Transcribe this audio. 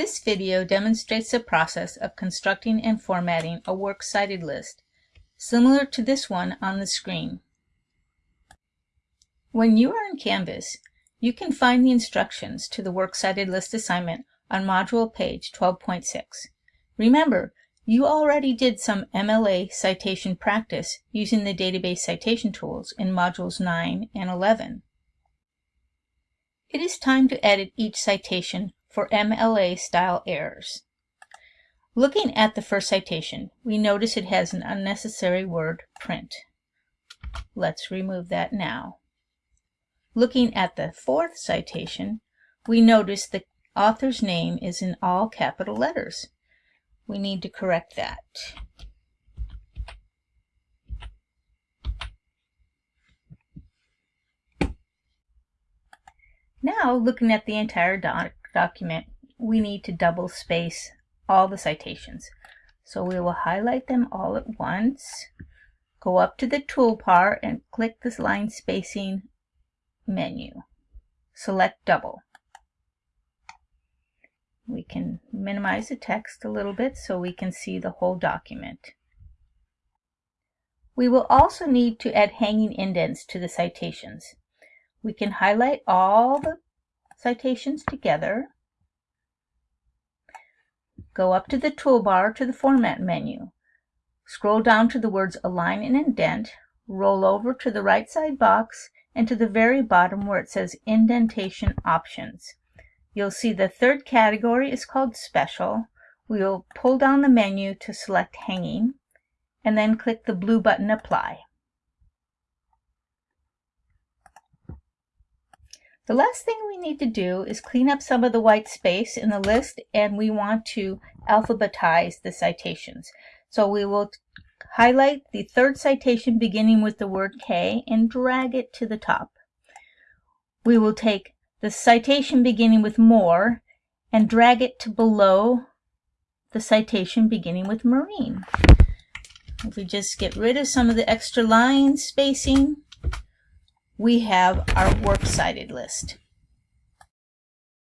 This video demonstrates the process of constructing and formatting a works cited list, similar to this one on the screen. When you are in Canvas, you can find the instructions to the works cited list assignment on module page 12.6. Remember, you already did some MLA citation practice using the database citation tools in modules 9 and 11. It is time to edit each citation for MLA style errors. Looking at the first citation, we notice it has an unnecessary word, print. Let's remove that now. Looking at the fourth citation, we notice the author's name is in all capital letters. We need to correct that. Now, looking at the entire doc document, we need to double space all the citations. So we will highlight them all at once, go up to the toolbar and click this line spacing menu. Select double. We can minimize the text a little bit so we can see the whole document. We will also need to add hanging indents to the citations. We can highlight all the citations together, go up to the toolbar to the Format menu, scroll down to the words Align and Indent, roll over to the right side box and to the very bottom where it says Indentation Options. You'll see the third category is called Special. We will pull down the menu to select Hanging and then click the blue button Apply. The last thing we need to do is clean up some of the white space in the list and we want to alphabetize the citations. So we will highlight the third citation beginning with the word K and drag it to the top. We will take the citation beginning with more and drag it to below the citation beginning with marine. If we just get rid of some of the extra line spacing, we have our works cited list.